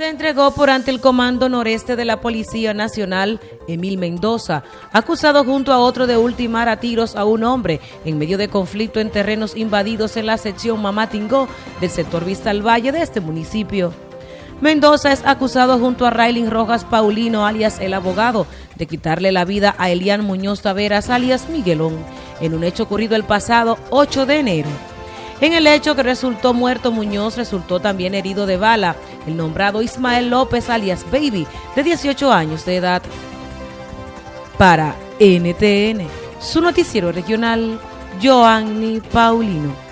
Se entregó por ante el Comando Noreste de la Policía Nacional, Emil Mendoza, acusado junto a otro de ultimar a tiros a un hombre en medio de conflicto en terrenos invadidos en la sección Mamatingó del sector Vista al Valle de este municipio. Mendoza es acusado junto a Raylin Rojas Paulino, alias el abogado, de quitarle la vida a Elian Muñoz Taveras, alias Miguelón, en un hecho ocurrido el pasado 8 de enero. En el hecho que resultó muerto Muñoz, resultó también herido de bala el nombrado Ismael López alias Baby, de 18 años de edad. Para NTN, su noticiero regional, Joanny Paulino.